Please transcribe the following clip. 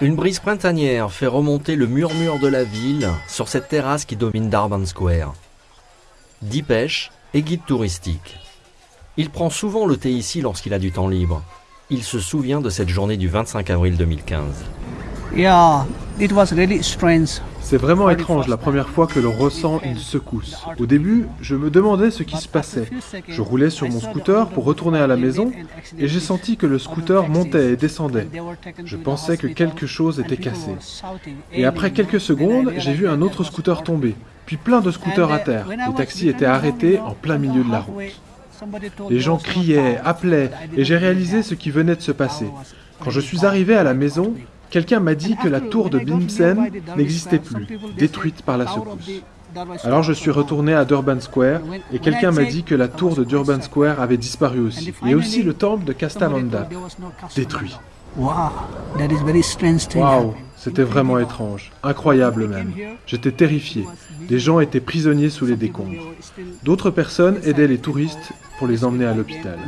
Une brise printanière fait remonter le murmure de la ville sur cette terrasse qui domine Darban Square. Dipesh est guide touristique. Il prend souvent le thé ici lorsqu'il a du temps libre. Il se souvient de cette journée du 25 avril 2015. Yeah, it was really strange. C'est vraiment étrange la première fois que l'on ressent une secousse. Au début, je me demandais ce qui se passait. Je roulais sur mon scooter pour retourner à la maison et j'ai senti que le scooter montait et descendait. Je pensais que quelque chose était cassé. Et après quelques secondes, j'ai vu un autre scooter tomber, puis plein de scooters à terre. Les taxis étaient arrêtés en plein milieu de la route. Les gens criaient, appelaient, et j'ai réalisé ce qui venait de se passer. Quand je suis arrivé à la maison, Quelqu'un m'a dit que la tour de Bimsen n'existait plus, détruite par la secousse. Alors je suis retourné à Durban Square et quelqu'un m'a dit que la tour de Durban Square avait disparu aussi. Et aussi le temple de Kastamanda, détruit. Wow, c'était vraiment étrange, incroyable même. J'étais terrifié. Des gens étaient prisonniers sous les décombres. D'autres personnes aidaient les touristes pour les emmener à l'hôpital.